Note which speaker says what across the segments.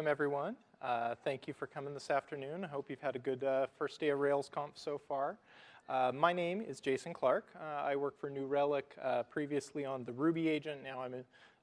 Speaker 1: welcome everyone. Uh, thank you for coming this afternoon. I hope you've had a good uh, first day of RailsConf so far. Uh, my name is Jason Clark. Uh, I work for New Relic, uh, previously on the Ruby agent. Now I'm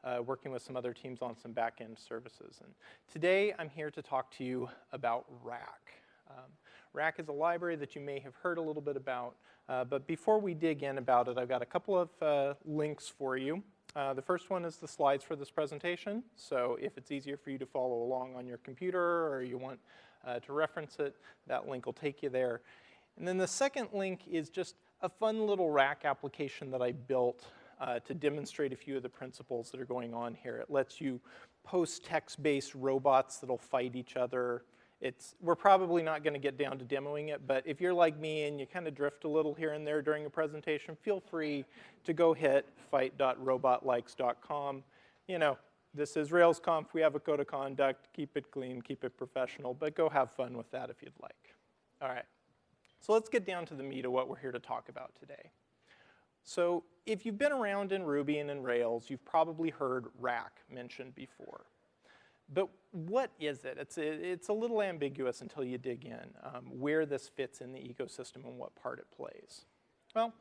Speaker 1: uh, working with some other teams on some back-end services. And today I'm here to talk to you about Rack. Um, Rack is a library that you may have heard a little bit about, but before we dig in about it, I've got a couple of links for you. Uh, the first one is the slides for this presentation. So if it's easier for you to follow along on your computer or you want uh, to reference it, that link will take you there. And then the second link is just a fun little rack application that I built uh, to demonstrate a few of the principles that are going on here. It lets you post text-based robots that'll fight each other, it's, we're probably not going to get down to demoing it, but if you're like me and you kind of drift a little here and there during a presentation, feel free to go hit fight.robotlikes.com. You know, this is RailsConf, we have a code of conduct, keep it clean, keep it professional, but go have fun with that if you'd like. All right, so let's get down to the meat of what we're here to talk about today. So if you've been around in Ruby and in Rails, you've probably heard rack mentioned before. But what is it? It's a, it's a little ambiguous until you dig in um, where this fits in the ecosystem and what part it plays. Well,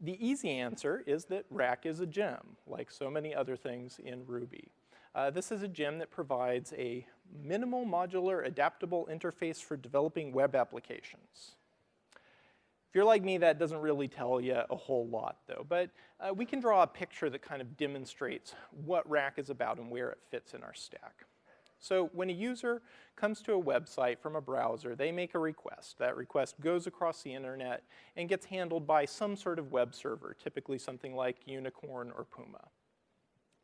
Speaker 1: the easy answer is that Rack is a gem, like so many other things in Ruby. Uh, this is a gem that provides a minimal modular adaptable interface for developing web applications. If you're like me, that doesn't really tell you a whole lot though, but uh, we can draw a picture that kind of demonstrates what Rack is about and where it fits in our stack. So when a user comes to a website from a browser, they make a request. That request goes across the internet and gets handled by some sort of web server, typically something like Unicorn or Puma.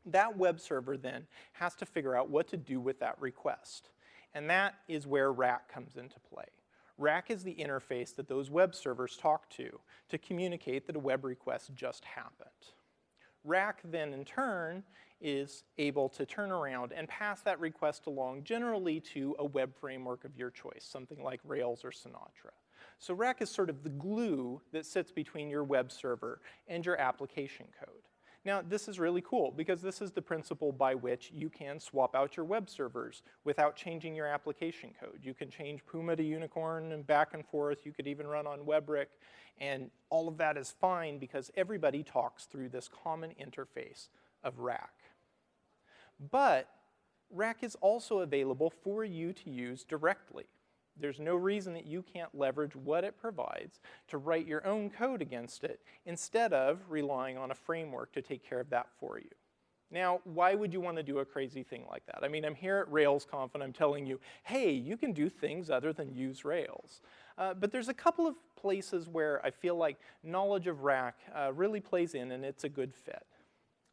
Speaker 1: That web server then has to figure out what to do with that request. And that is where Rack comes into play. Rack is the interface that those web servers talk to to communicate that a web request just happened. Rack then in turn is able to turn around and pass that request along generally to a web framework of your choice, something like Rails or Sinatra. So Rack is sort of the glue that sits between your web server and your application code. Now, this is really cool because this is the principle by which you can swap out your web servers without changing your application code. You can change Puma to Unicorn and back and forth. You could even run on WEBrick. And all of that is fine because everybody talks through this common interface of Rack. But Rack is also available for you to use directly. There's no reason that you can't leverage what it provides to write your own code against it instead of relying on a framework to take care of that for you. Now, why would you want to do a crazy thing like that? I mean, I'm here at RailsConf and I'm telling you, hey, you can do things other than use Rails. Uh, but there's a couple of places where I feel like knowledge of Rack uh, really plays in and it's a good fit.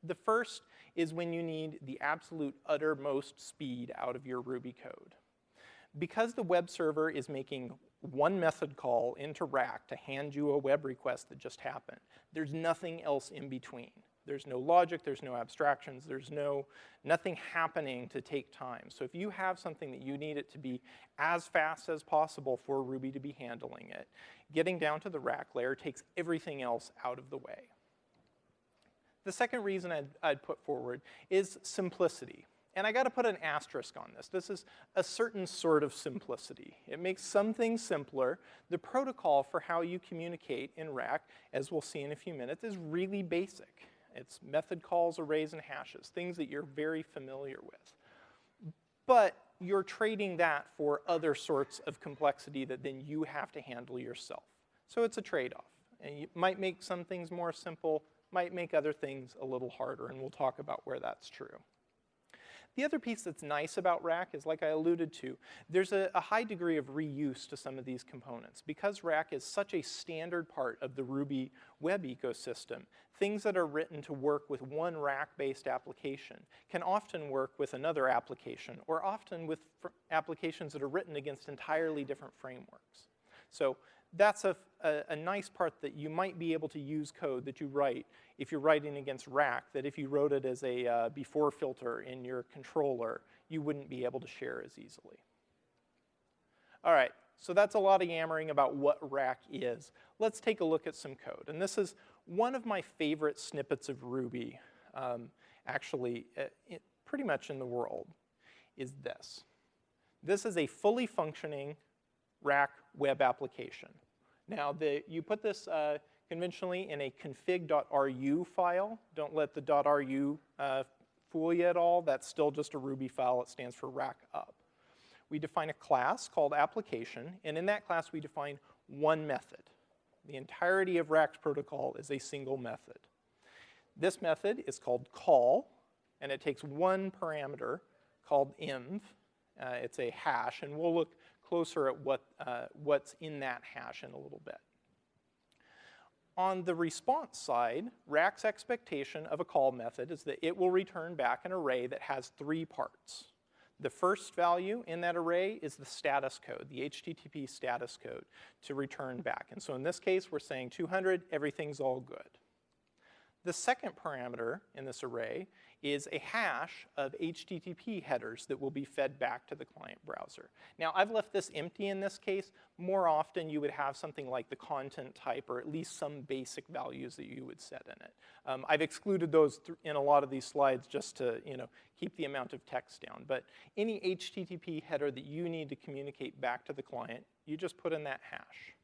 Speaker 1: The first is when you need the absolute uttermost speed out of your Ruby code. Because the web server is making one method call into Rack to hand you a web request that just happened, there's nothing else in between. There's no logic, there's no abstractions, there's no, nothing happening to take time. So if you have something that you need it to be as fast as possible for Ruby to be handling it, getting down to the rack layer takes everything else out of the way. The second reason I'd, I'd put forward is simplicity. And I gotta put an asterisk on this. This is a certain sort of simplicity. It makes some things simpler. The protocol for how you communicate in Rack, as we'll see in a few minutes, is really basic. It's method calls, arrays, and hashes, things that you're very familiar with. But you're trading that for other sorts of complexity that then you have to handle yourself. So it's a trade-off. And you might make some things more simple, might make other things a little harder, and we'll talk about where that's true. The other piece that's nice about Rack is, like I alluded to, there's a, a, high degree of reuse to some of these components. Because Rack is such a standard part of the Ruby web ecosystem, things that are written to work with one Rack-based application can often work with another application, or often with applications that are written against entirely different frameworks. So that's a, a, a, nice part that you might be able to use code that you write if you're writing against rack that if you wrote it as a uh, before filter in your controller, you wouldn't be able to share as easily. All right, so that's a lot of yammering about what rack is. Let's take a look at some code. And this is one of my favorite snippets of Ruby, um, actually, uh, it, pretty much in the world, is this. This is a fully functioning rack web application. Now, the, you put this uh, conventionally in a config.ru file. Don't let the .ru uh, fool you at all. That's still just a Ruby file. It stands for rack up. We define a class called application, and in that class we define one method. The entirety of Rack's protocol is a single method. This method is called call, and it takes one parameter called env. Uh, it's a hash, and we'll look closer at what, uh, what's in that hash in a little bit. On the response side, Rack's expectation of a call method is that it will return back an array that has three parts. The first value in that array is the status code, the HTTP status code to return back. And so in this case, we're saying 200, everything's all good. The second parameter in this array is a hash of HTTP headers that will be fed back to the client browser. Now, I've left this empty in this case. More often, you would have something like the content type or at least some basic values that you would set in it. Um, I've excluded those in a lot of these slides just to you know, keep the amount of text down. But any HTTP header that you need to communicate back to the client, you just put in that hash.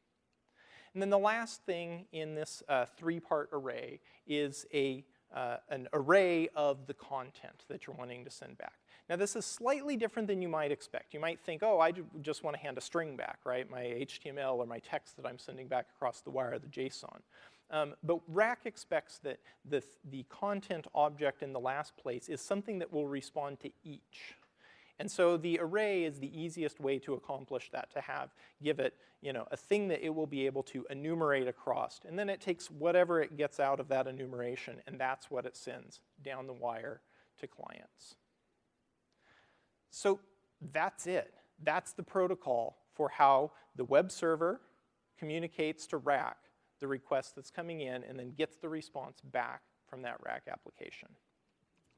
Speaker 1: And then the last thing in this uh, three-part array is a, uh, an array of the content that you're wanting to send back. Now this is slightly different than you might expect. You might think, oh, I just want to hand a string back, right? My HTML or my text that I'm sending back across the wire, the JSON. Um, but Rack expects that the, the content object in the last place is something that will respond to each. And so the array is the easiest way to accomplish that, to have, give it, you know, a thing that it will be able to enumerate across. And then it takes whatever it gets out of that enumeration, and that's what it sends down the wire to clients. So that's it. That's the protocol for how the web server communicates to Rack the request that's coming in and then gets the response back from that Rack application.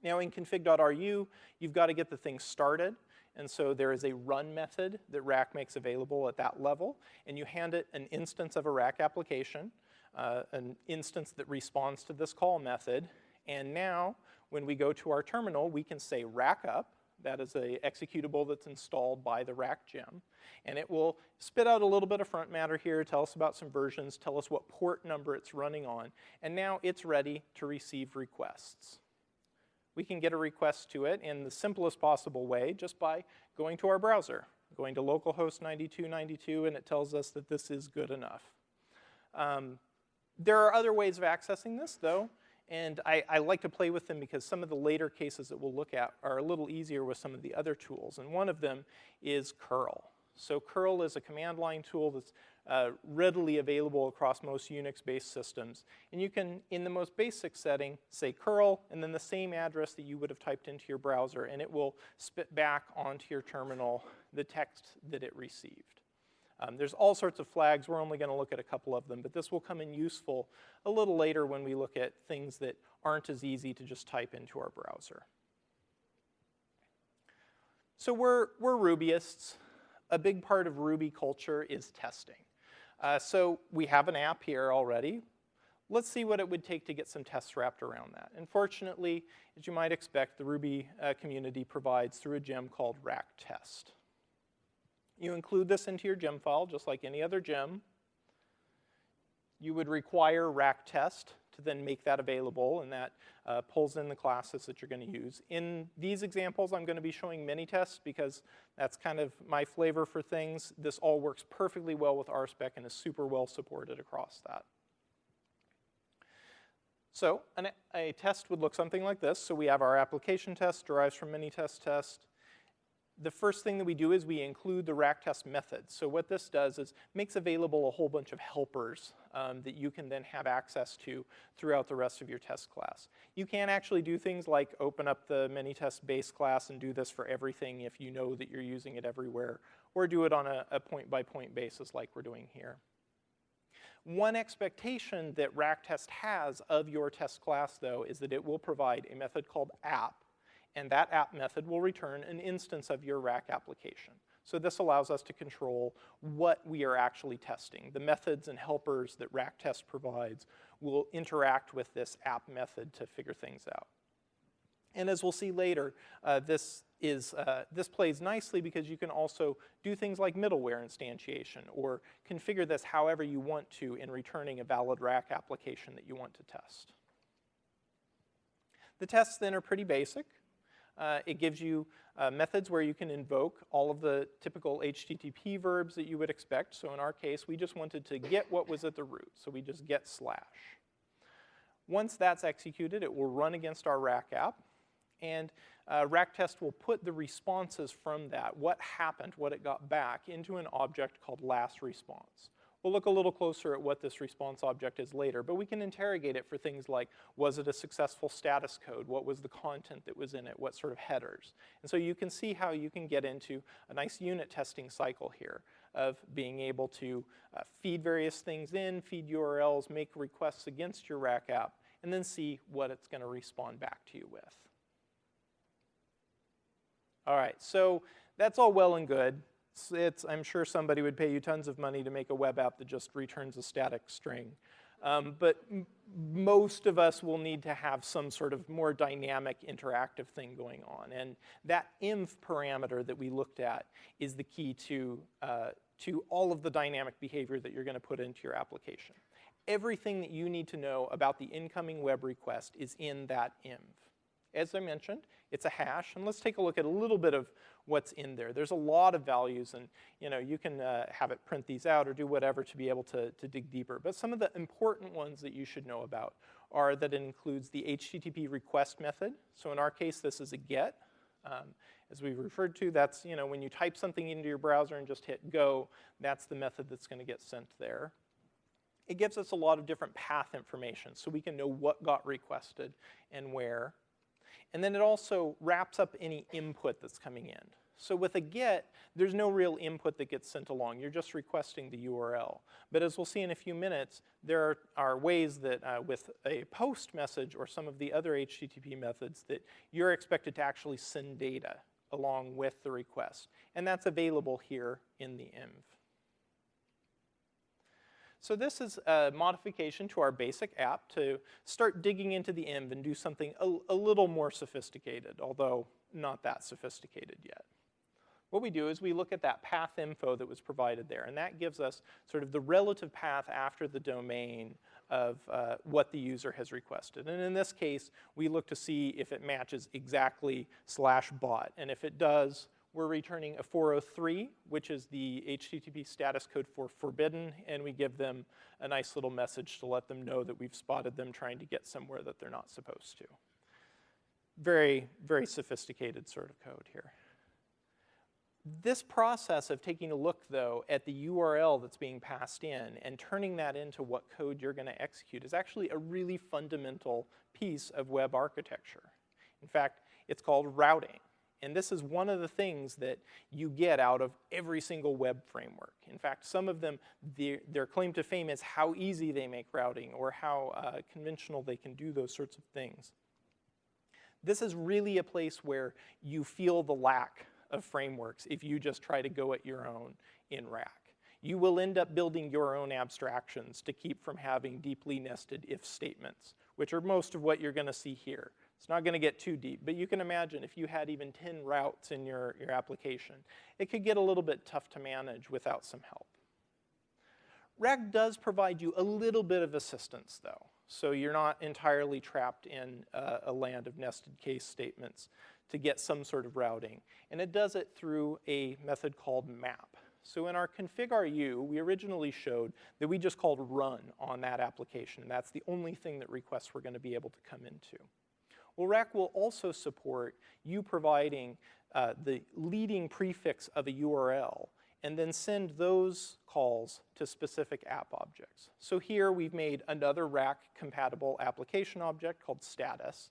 Speaker 1: Now in config.ru, you've got to get the thing started. And so there is a run method that Rack makes available at that level. And you hand it an instance of a Rack application, uh, an instance that responds to this call method. And now, when we go to our terminal, we can say rack up. That is a executable that's installed by the rack gem. And it will spit out a little bit of front matter here, tell us about some versions, tell us what port number it's running on. And now it's ready to receive requests we can get a request to it in the simplest possible way just by going to our browser, going to localhost 9292, and it tells us that this is good enough. Um, there are other ways of accessing this, though, and I, I, like to play with them because some of the later cases that we'll look at are a little easier with some of the other tools, and one of them is curl. So curl is a command line tool that's uh, readily available across most Unix-based systems. And you can, in the most basic setting, say curl, and then the same address that you would have typed into your browser, and it will spit back onto your terminal the text that it received. Um, there's all sorts of flags. We're only going to look at a couple of them, but this will come in useful a little later when we look at things that aren't as easy to just type into our browser. So we're, we're Rubyists. A big part of Ruby culture is testing. Uh, so we have an app here already. Let's see what it would take to get some tests wrapped around that. And fortunately, as you might expect, the Ruby uh, community provides through a gem called rack test. You include this into your gem file just like any other gem. You would require rack test to then make that available, and that uh, pulls in the classes that you're going to use. In these examples, I'm going to be showing Minitest because that's kind of my flavor for things. This all works perfectly well with RSpec and is super well supported across that. So an, a test would look something like this. So we have our application test derives from Minitest test the first thing that we do is we include the rack test method. So what this does is makes available a whole bunch of helpers um, that you can then have access to throughout the rest of your test class. You can actually do things like open up the Minitest base class and do this for everything if you know that you're using it everywhere, or do it on a point-by-point -point basis like we're doing here. One expectation that rack test has of your test class, though, is that it will provide a method called app and that app method will return an instance of your rack application. So this allows us to control what we are actually testing. The methods and helpers that rack test provides will interact with this app method to figure things out. And as we'll see later, uh, this is, uh, this plays nicely because you can also do things like middleware instantiation or configure this however you want to in returning a valid rack application that you want to test. The tests then are pretty basic. Uh, it gives you uh, methods where you can invoke all of the typical HTTP verbs that you would expect. So in our case, we just wanted to get what was at the root. So we just get slash. Once that's executed, it will run against our rack app. And uh, rack test will put the responses from that, what happened, what it got back, into an object called last response. We'll look a little closer at what this response object is later, but we can interrogate it for things like, was it a successful status code? What was the content that was in it? What sort of headers? And so you can see how you can get into a nice unit testing cycle here of being able to uh, feed various things in, feed URLs, make requests against your rack app, and then see what it's gonna respond back to you with. All right, so that's all well and good. It's, I'm sure somebody would pay you tons of money to make a web app that just returns a static string. Um, but most of us will need to have some sort of more dynamic interactive thing going on. And that env parameter that we looked at is the key to, uh, to all of the dynamic behavior that you're gonna put into your application. Everything that you need to know about the incoming web request is in that env. As I mentioned, it's a hash, and let's take a look at a little bit of what's in there. There's a lot of values, and you know you can uh, have it print these out or do whatever to be able to, to dig deeper. But some of the important ones that you should know about are that it includes the HTTP request method. So in our case, this is a GET. Um, as we referred to, that's you know when you type something into your browser and just hit go, that's the method that's going to get sent there. It gives us a lot of different path information, so we can know what got requested and where. And then it also wraps up any input that's coming in. So with a GET, there's no real input that gets sent along. You're just requesting the URL. But as we'll see in a few minutes, there are, are ways that uh, with a POST message or some of the other HTTP methods that you're expected to actually send data along with the request. And that's available here in the env. So this is a modification to our basic app to start digging into the env and do something a, a little more sophisticated, although not that sophisticated yet. What we do is we look at that path info that was provided there, and that gives us sort of the relative path after the domain of uh, what the user has requested. And in this case, we look to see if it matches exactly slash bot. And if it does, we're returning a 403, which is the HTTP status code for forbidden, and we give them a nice little message to let them know that we've spotted them trying to get somewhere that they're not supposed to. Very, very sophisticated sort of code here. This process of taking a look, though, at the URL that's being passed in and turning that into what code you're going to execute is actually a really fundamental piece of web architecture. In fact, it's called routing. And this is one of the things that you get out of every single web framework. In fact, some of them, their, their claim to fame is how easy they make routing or how uh, conventional they can do those sorts of things. This is really a place where you feel the lack of frameworks if you just try to go at your own in Rack. You will end up building your own abstractions to keep from having deeply nested if statements, which are most of what you're gonna see here. It's not to get too deep, but you can imagine if you had even 10 routes in your, your application, it could get a little bit tough to manage without some help. Rack does provide you a little bit of assistance though, so you're not entirely trapped in uh, a land of nested case statements to get some sort of routing. And it does it through a method called map. So in our config.ru, we originally showed that we just called run on that application. And that's the only thing that requests were gonna be able to come into. Well, Rack will also support you providing uh, the leading prefix of a URL and then send those calls to specific app objects. So here we've made another Rack compatible application object called status,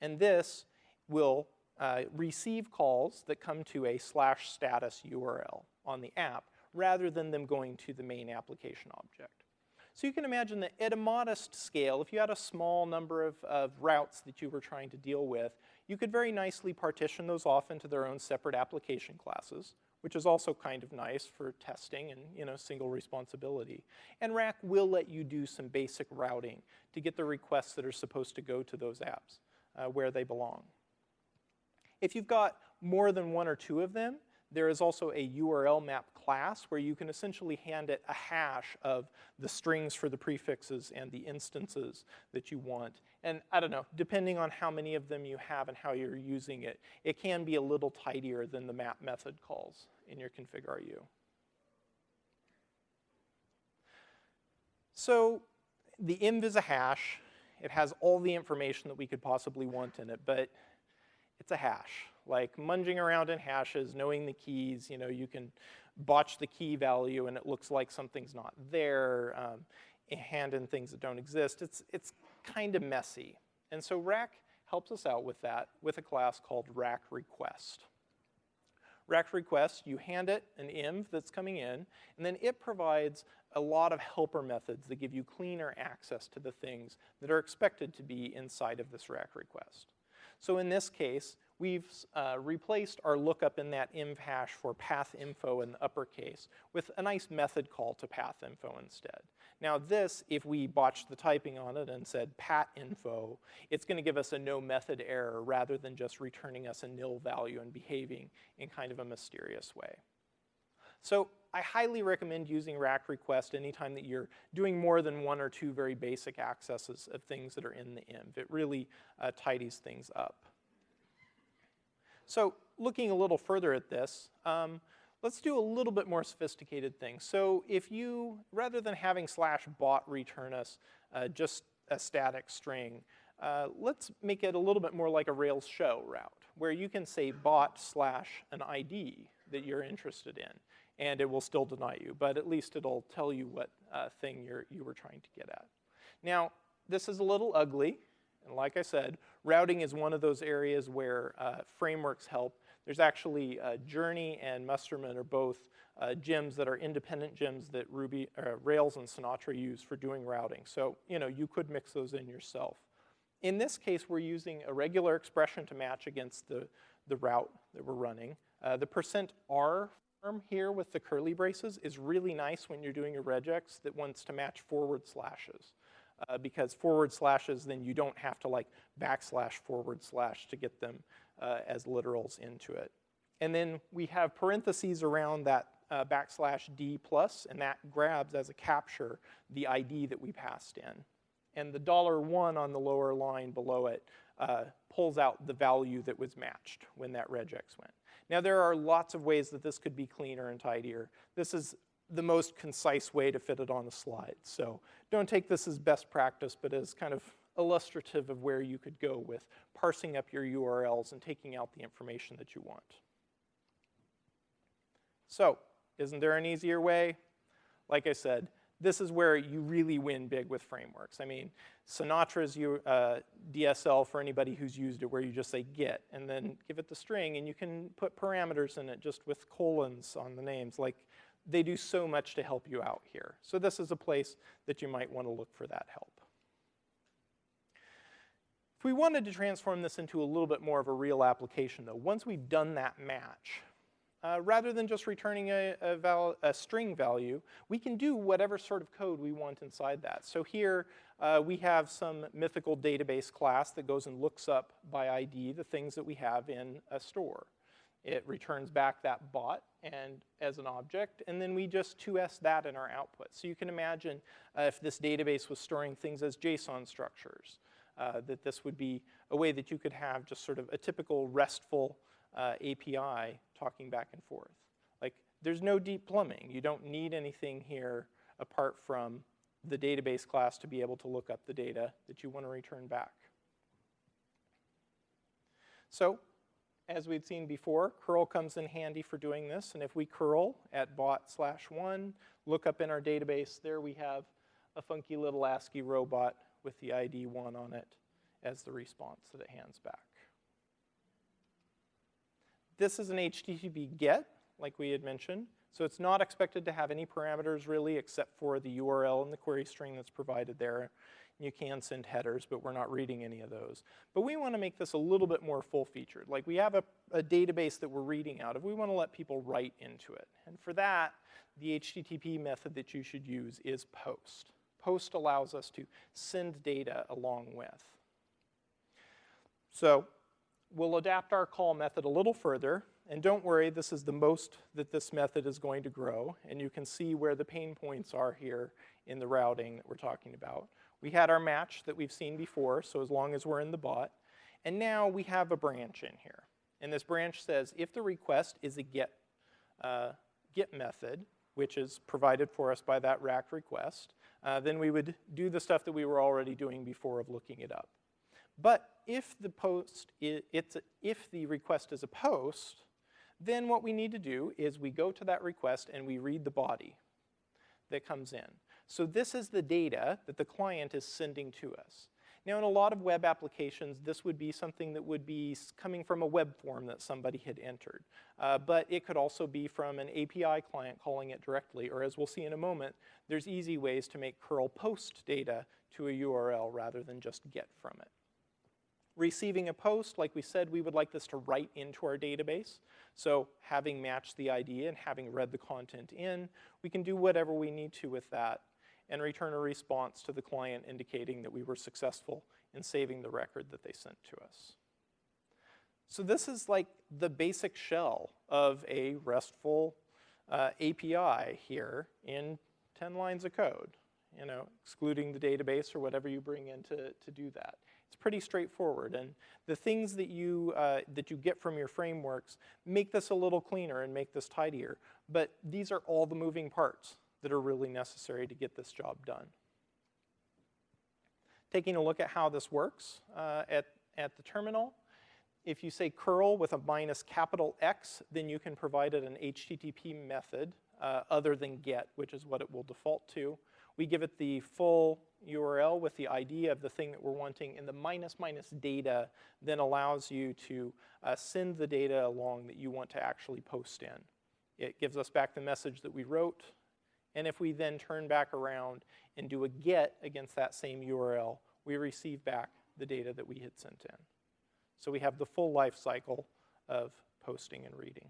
Speaker 1: and this will uh, receive calls that come to a slash status URL on the app rather than them going to the main application object. So you can imagine that at a modest scale, if you had a small number of, of routes that you were trying to deal with, you could very nicely partition those off into their own separate application classes, which is also kind of nice for testing and you know single responsibility. And Rack will let you do some basic routing to get the requests that are supposed to go to those apps uh, where they belong. If you've got more than one or two of them, there is also a URL map class where you can essentially hand it a hash of the strings for the prefixes and the instances that you want. And I don't know, depending on how many of them you have and how you're using it, it can be a little tidier than the map method calls in your config.ru. So the env is a hash. It has all the information that we could possibly want in it, but it's a hash. Like munging around in hashes, knowing the keys, you know, you can botch the key value and it looks like something's not there, um, hand in things that don't exist. It's, it's kind of messy. And so rack helps us out with that with a class called rack request. Rack request, you hand it an env that's coming in, and then it provides a lot of helper methods that give you cleaner access to the things that are expected to be inside of this rack request. So in this case, we've uh, replaced our lookup in that env hash for path info in the uppercase with a nice method call to path info instead. Now this, if we botched the typing on it and said pat info, it's gonna give us a no method error rather than just returning us a nil value and behaving in kind of a mysterious way. So I highly recommend using rack request anytime that you're doing more than one or two very basic accesses of things that are in the env. It really uh, tidies things up. So looking a little further at this, um, let's do a little bit more sophisticated thing. So if you, rather than having slash bot return us uh, just a static string, uh, let's make it a little bit more like a Rails show route, where you can say bot slash an ID that you're interested in and it will still deny you, but at least it'll tell you what uh, thing you're, you were trying to get at. Now, this is a little ugly, and like I said, routing is one of those areas where uh, frameworks help. There's actually uh, Journey and Mustermann are both uh, gems that are independent gems that Ruby, uh, Rails and Sinatra use for doing routing. So, you know, you could mix those in yourself. In this case, we're using a regular expression to match against the, the route that we're running. Uh, the percent %r here with the curly braces is really nice when you're doing a regex that wants to match forward slashes. Uh, because forward slashes, then you don't have to like backslash forward slash to get them uh, as literals into it. And then we have parentheses around that uh, backslash D plus, and that grabs as a capture the ID that we passed in. And the dollar one on the lower line below it uh, pulls out the value that was matched when that regex went. Now there are lots of ways that this could be cleaner and tidier. This is the most concise way to fit it on the slide. So don't take this as best practice, but as kind of illustrative of where you could go with parsing up your URLs and taking out the information that you want. So, isn't there an easier way? Like I said, this is where you really win big with frameworks. I mean, Sinatra's uh, DSL for anybody who's used it where you just say get and then give it the string and you can put parameters in it just with colons on the names. Like they do so much to help you out here. So this is a place that you might want to look for that help. If we wanted to transform this into a little bit more of a real application though, once we've done that match, uh, rather than just returning a, a, val a, string value, we can do whatever sort of code we want inside that. So here uh, we have some mythical database class that goes and looks up by ID the things that we have in a store. It returns back that bot and as an object, and then we just 2s that in our output. So you can imagine uh, if this database was storing things as JSON structures, uh, that this would be a way that you could have just sort of a typical RESTful uh, API talking back and forth. Like, there's no deep plumbing. You don't need anything here apart from the database class to be able to look up the data that you want to return back. So, as we'd seen before, curl comes in handy for doing this. And if we curl at bot slash one, look up in our database, there we have a funky little ASCII robot with the ID one on it as the response that it hands back. This is an HTTP GET, like we had mentioned. So it's not expected to have any parameters really except for the URL and the query string that's provided there. You can send headers, but we're not reading any of those. But we want to make this a little bit more full-featured. Like we have a, a, database that we're reading out of. We want to let people write into it. And for that, the HTTP method that you should use is post. Post allows us to send data along with. So we'll adapt our call method a little further. And don't worry, this is the most that this method is going to grow. And you can see where the pain points are here in the routing that we're talking about. We had our match that we've seen before, so as long as we're in the bot. And now we have a branch in here. And this branch says if the request is a get, uh, get method, which is provided for us by that rack request, uh, then we would do the stuff that we were already doing before of looking it up. But if the post, it's a, if the request is a post, then what we need to do is we go to that request and we read the body that comes in. So this is the data that the client is sending to us. Now in a lot of web applications, this would be something that would be coming from a web form that somebody had entered. Uh, but it could also be from an API client calling it directly, or as we'll see in a moment, there's easy ways to make curl post data to a URL rather than just get from it. Receiving a post, like we said, we would like this to write into our database. So having matched the ID and having read the content in, we can do whatever we need to with that and return a response to the client indicating that we were successful in saving the record that they sent to us. So this is like the basic shell of a RESTful uh, API here in 10 lines of code, you know, excluding the database or whatever you bring in to, to do that. It's pretty straightforward, and the things that you, uh, that you get from your frameworks make this a little cleaner and make this tidier, but these are all the moving parts that are really necessary to get this job done. Taking a look at how this works uh, at, at the terminal, if you say curl with a minus capital X, then you can provide it an HTTP method uh, other than get, which is what it will default to. We give it the full URL with the ID of the thing that we're wanting, and the minus minus data then allows you to uh, send the data along that you want to actually post in. It gives us back the message that we wrote, and if we then turn back around and do a get against that same URL, we receive back the data that we had sent in. So we have the full life cycle of posting and reading.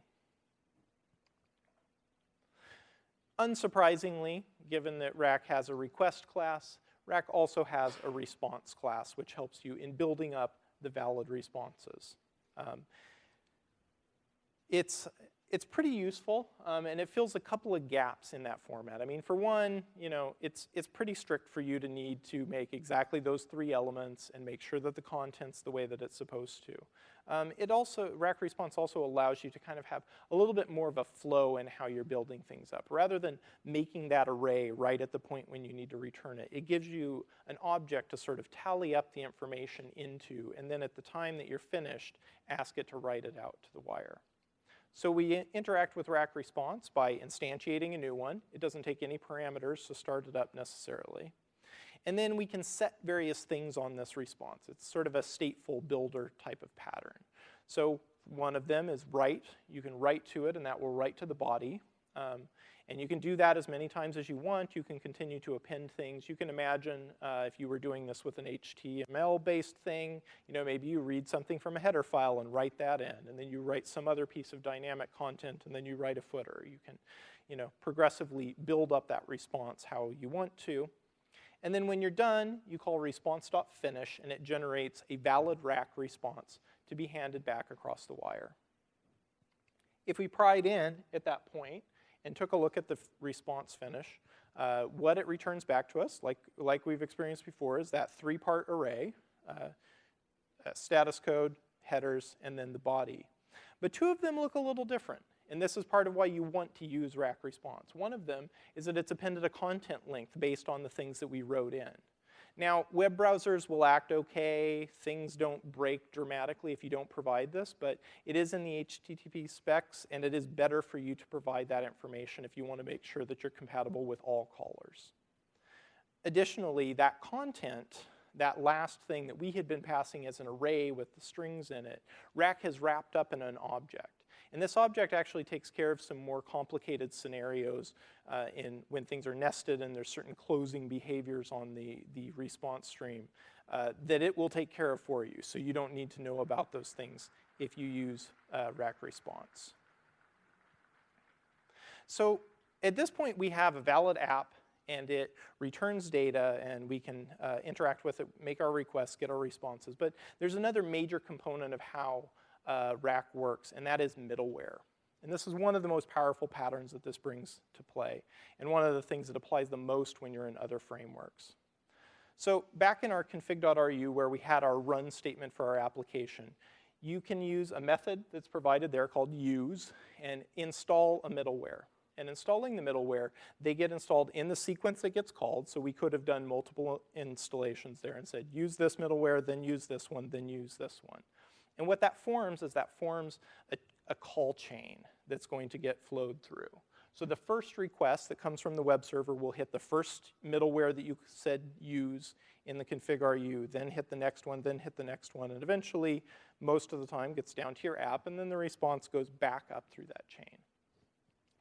Speaker 1: Unsurprisingly, given that Rack has a request class, Rack also has a response class, which helps you in building up the valid responses. Um, it's it's pretty useful, um, and it fills a couple of gaps in that format. I mean, for one, you know, it's, it's pretty strict for you to need to make exactly those three elements and make sure that the content's the way that it's supposed to. Um, it also, Rack Response also allows you to kind of have a little bit more of a flow in how you're building things up. Rather than making that array right at the point when you need to return it, it gives you an object to sort of tally up the information into, and then at the time that you're finished, ask it to write it out to the wire. So we interact with rack response by instantiating a new one. It doesn't take any parameters to start it up necessarily. And then we can set various things on this response. It's sort of a stateful builder type of pattern. So one of them is write. You can write to it, and that will write to the body. Um, and you can do that as many times as you want. You can continue to append things. You can imagine uh, if you were doing this with an HTML-based thing, you know, maybe you read something from a header file and write that in, and then you write some other piece of dynamic content, and then you write a footer. You can, you know, progressively build up that response how you want to. And then when you're done, you call response.finish, and it generates a valid rack response to be handed back across the wire. If we pried in at that point, and took a look at the response finish, uh, what it returns back to us, like, like we've experienced before, is that three-part array, uh, uh, status code, headers, and then the body. But two of them look a little different. And this is part of why you want to use rack response. One of them is that it's appended a content length based on the things that we wrote in. Now, web browsers will act okay. Things don't break dramatically if you don't provide this, but it is in the HTTP specs, and it is better for you to provide that information if you want to make sure that you're compatible with all callers. Additionally, that content, that last thing that we had been passing as an array with the strings in it, Rack has wrapped up in an object. And this object actually takes care of some more complicated scenarios uh, in when things are nested and there's certain closing behaviors on the, the response stream uh, that it will take care of for you. So you don't need to know about those things if you use uh, rack response. So at this point, we have a valid app and it returns data and we can uh, interact with it, make our requests, get our responses. But there's another major component of how uh, Rack works, and that is middleware. And this is one of the most powerful patterns that this brings to play, and one of the things that applies the most when you're in other frameworks. So back in our config.ru where we had our run statement for our application, you can use a method that's provided there called use and install a middleware. And installing the middleware, they get installed in the sequence that gets called, so we could have done multiple installations there and said, use this middleware, then use this one, then use this one. And what that forms is that forms a, a call chain that's going to get flowed through. So the first request that comes from the web server will hit the first middleware that you said use in the config.ru, then hit the next one, then hit the next one, and eventually, most of the time, gets down to your app, and then the response goes back up through that chain.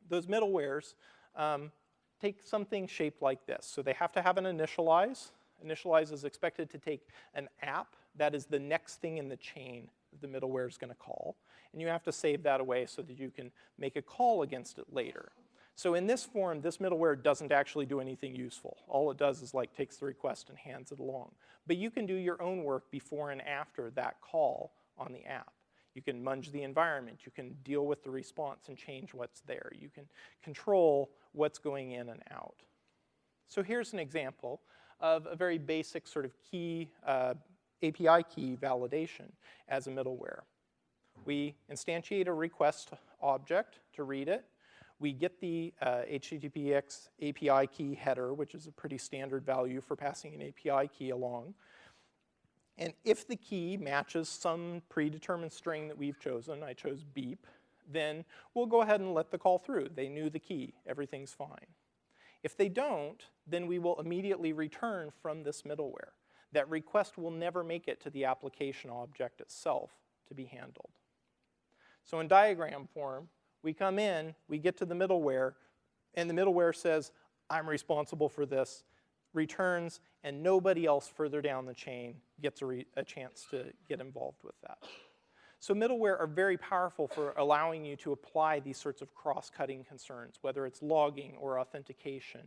Speaker 1: Those middlewares um, take something shaped like this. So they have to have an initialize. Initialize is expected to take an app that is the next thing in the chain the middleware is going to call. And you have to save that away so that you can make a call against it later. So in this form, this middleware doesn't actually do anything useful. All it does is like takes the request and hands it along. But you can do your own work before and after that call on the app. You can munge the environment. You can deal with the response and change what's there. You can control what's going in and out. So here's an example of a very basic sort of key, uh, API key validation as a middleware. We instantiate a request object to read it we get the uh, HTTPX API key header, which is a pretty standard value for passing an API key along. And if the key matches some predetermined string that we've chosen, I chose beep, then we'll go ahead and let the call through. They knew the key, everything's fine. If they don't, then we will immediately return from this middleware. That request will never make it to the application object itself to be handled. So in diagram form, we come in, we get to the middleware, and the middleware says, I'm responsible for this, returns, and nobody else further down the chain gets a, a chance to get involved with that. So middleware are very powerful for allowing you to apply these sorts of cross-cutting concerns, whether it's logging or authentication,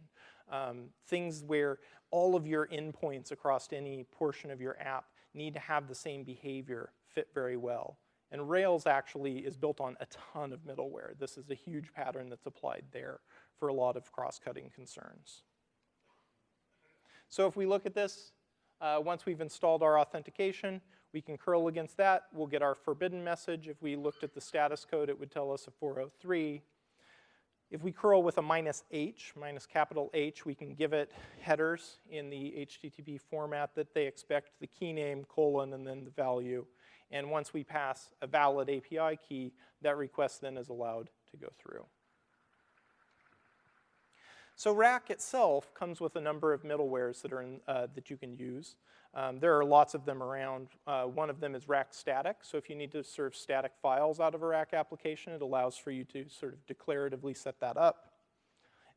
Speaker 1: um, things where all of your endpoints across any portion of your app need to have the same behavior fit very well. And Rails actually is built on a ton of middleware. This is a huge pattern that's applied there for a lot of cross-cutting concerns. So if we look at this, uh, once we've installed our authentication, we can curl against that. We'll get our forbidden message. If we looked at the status code, it would tell us a 403. If we curl with a minus H, minus capital H, we can give it headers in the HTTP format that they expect, the key name, colon, and then the value. And once we pass a valid API key, that request then is allowed to go through. So Rack itself comes with a number of middlewares that, are in, uh, that you can use. Um, there are lots of them around. Uh, one of them is Rack Static. So if you need to serve static files out of a Rack application, it allows for you to sort of declaratively set that up.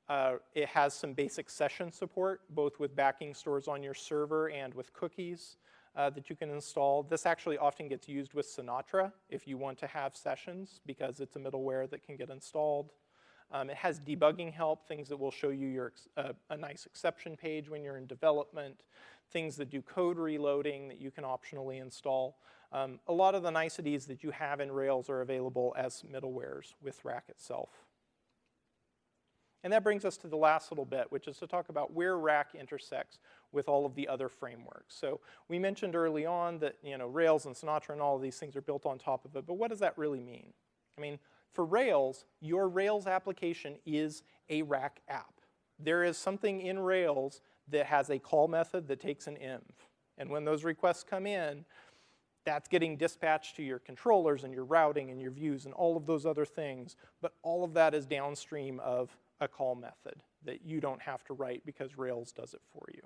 Speaker 1: Uh, it has some basic session support, both with backing stores on your server and with cookies uh, that you can install. This actually often gets used with Sinatra if you want to have sessions because it's a middleware that can get installed. Um, it has debugging help, things that will show you your, uh, a nice exception page when you're in development, things that do code reloading that you can optionally install. Um, a lot of the niceties that you have in Rails are available as middlewares with Rack itself. And that brings us to the last little bit, which is to talk about where Rack intersects with all of the other frameworks. So we mentioned early on that you know Rails and Sinatra and all of these things are built on top of it, but what does that really mean? I mean, for Rails, your Rails application is a Rack app. There is something in Rails that has a call method that takes an env. And when those requests come in, that's getting dispatched to your controllers and your routing and your views and all of those other things, but all of that is downstream of a call method that you don't have to write because Rails does it for you.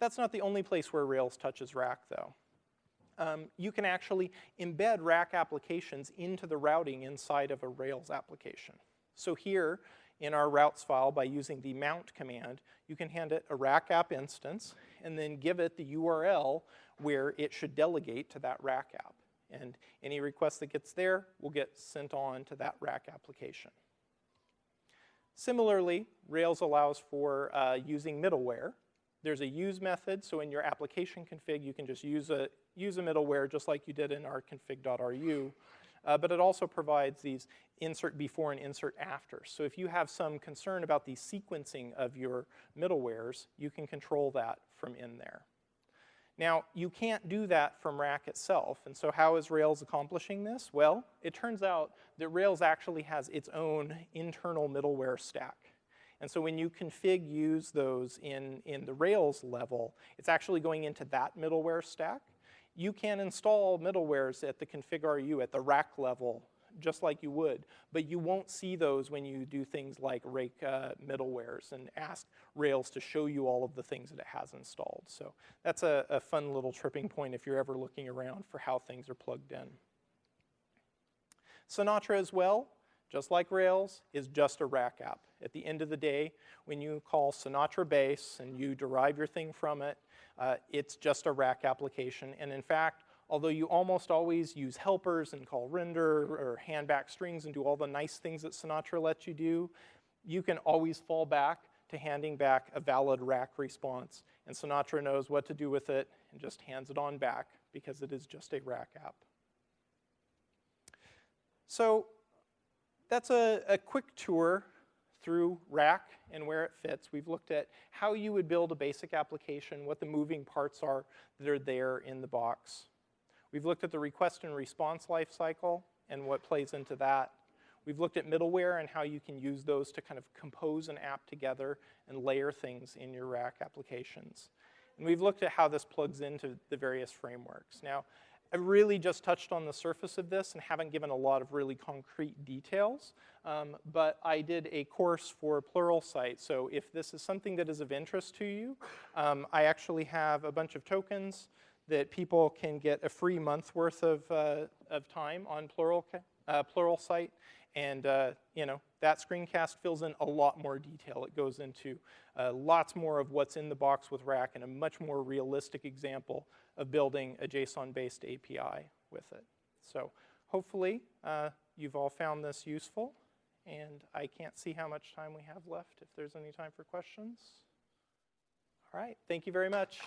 Speaker 1: That's not the only place where Rails touches Rack though. Um, you can actually embed Rack applications into the routing inside of a Rails application. So here in our routes file by using the mount command, you can hand it a Rack app instance and then give it the URL where it should delegate to that Rack app. And any request that gets there will get sent on to that Rack application. Similarly, Rails allows for uh, using middleware. There's a use method, so in your application config, you can just use a, use a middleware just like you did in our config.ru. Uh, but it also provides these insert before and insert after. So if you have some concern about the sequencing of your middlewares, you can control that from in there. Now, you can't do that from Rack itself, and so how is Rails accomplishing this? Well, it turns out that Rails actually has its own internal middleware stack. And so when you config use those in, in the Rails level, it's actually going into that middleware stack. You can install middlewares at the config.ru at the rack level just like you would, but you won't see those when you do things like rake uh, middlewares and ask Rails to show you all of the things that it has installed. So that's a, a fun little tripping point if you're ever looking around for how things are plugged in. Sinatra as well, just like Rails, is just a rack app. At the end of the day, when you call Sinatra base and you derive your thing from it, uh, it's just a rack application. And in fact, although you almost always use helpers and call render or hand back strings and do all the nice things that Sinatra lets you do, you can always fall back to handing back a valid rack response. And Sinatra knows what to do with it and just hands it on back because it is just a rack app. So that's a, a quick tour through Rack and where it fits. We've looked at how you would build a basic application, what the moving parts are that are there in the box. We've looked at the request and response lifecycle and what plays into that. We've looked at middleware and how you can use those to kind of compose an app together and layer things in your Rack applications. And we've looked at how this plugs into the various frameworks. Now, I really just touched on the surface of this and haven't given a lot of really concrete details, um, but I did a course for Pluralsight, so if this is something that is of interest to you, um, I actually have a bunch of tokens that people can get a free month worth of, uh, of time on Plural, uh, Pluralsight. And uh, you know that screencast fills in a lot more detail. It goes into uh, lots more of what's in the box with Rack and a much more realistic example of building a JSON-based API with it. So hopefully uh, you've all found this useful. And I can't see how much time we have left if there's any time for questions. All right, thank you very much.